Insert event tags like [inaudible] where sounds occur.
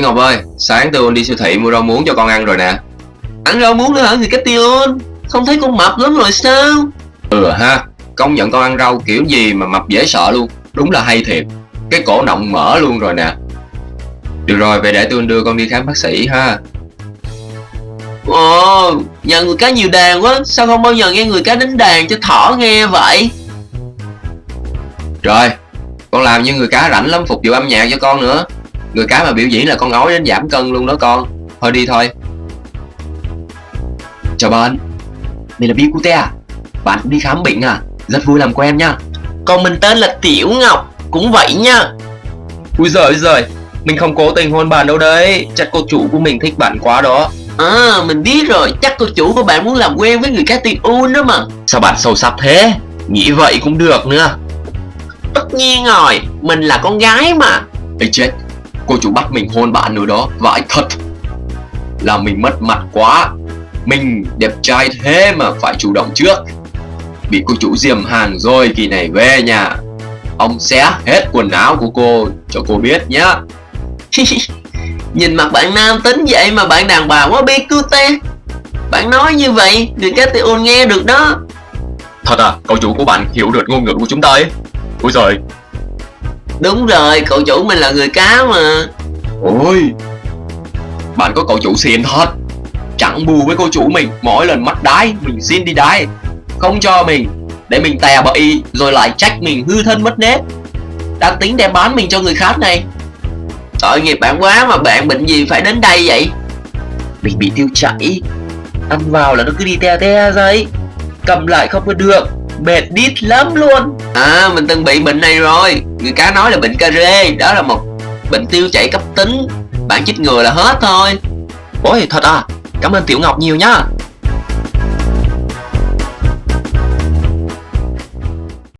Ngọc ơi, sáng tôi đi siêu thị mua rau muống cho con ăn rồi nè. Ăn rau muống nữa hả người cách tiêu Không thấy con mập lắm rồi sao? Ừ ha, công nhận con ăn rau kiểu gì mà mập dễ sợ luôn. Đúng là hay thiệt. Cái cổ nọng mở luôn rồi nè. Được rồi, về để tôi đưa con đi khám bác sĩ ha. Ồ, nhà người cá nhiều đàn quá. Sao không bao giờ nghe người cá đánh đàn cho thỏ nghe vậy? Rồi, con làm như người cá rảnh lắm phục vụ âm nhạc cho con nữa. Người cá mà biểu diễn là con ói đến giảm cân luôn đó con. Thôi đi thôi. Chào bạn. Mình là Bicute à? Bạn cũng đi khám bệnh à? Rất vui làm quen nha. Còn mình tên là Tiểu Ngọc Cũng vậy nha. Ui giời giời. Mình không cố tình hôn bạn đâu đấy. Chắc cô chủ của mình thích bạn quá đó. À mình biết rồi. Chắc cô chủ của bạn muốn làm quen với người cá tiêu un đó mà. Sao bạn sâu sắc thế? Nghĩ vậy cũng được nữa. Tất nhiên rồi. Mình là con gái mà. Ê chết Cô chủ bắt mình hôn bạn nữa đó. Vãi thật Là mình mất mặt quá. Mình đẹp trai thế mà phải chủ động trước. Bị cô chủ diềm hàng rồi kỳ này về nhà. Ông xé hết quần áo của cô cho cô biết nhá. [laughs] Nhìn mặt bạn nam tính vậy mà bạn đàn bà quá biết cứu te. Bạn nói như vậy Người cá tiêu nghe được đó. Thật à, cậu chủ của bạn hiểu được ngôn ngữ của chúng ta ấy. Ôi giời Đúng rồi cậu chủ mình là người cá mà. Ôi Bạn có cậu chủ xịn thật. Chẳng bù với cô chủ mình Mỗi lần mắt đái mình xin đi đái. Không cho mình Để mình tè bậy Rồi lại trách mình hư thân mất nết Đang tính đem bán mình cho người khác này. Tội nghiệp bạn quá mà bạn bệnh gì phải đến đây vậy? Mình bị tiêu chảy. Ăn vào là nó cứ đi te te ra ấy. Cầm lại không có được Mệt đít lắm luôn. À mình từng bị bệnh này rồi. Người cá nói là bệnh cà rê Đó là một bệnh tiêu chảy cấp tính. Bạn chích ngừa là hết thôi. Ôi thật à? Cảm ơn Tiểu Ngọc nhiều nhá